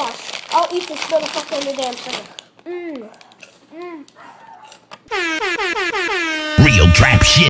Watch. I'll eat this motherfucker in the damn thing. Mmm. Mmm. Real trap shit.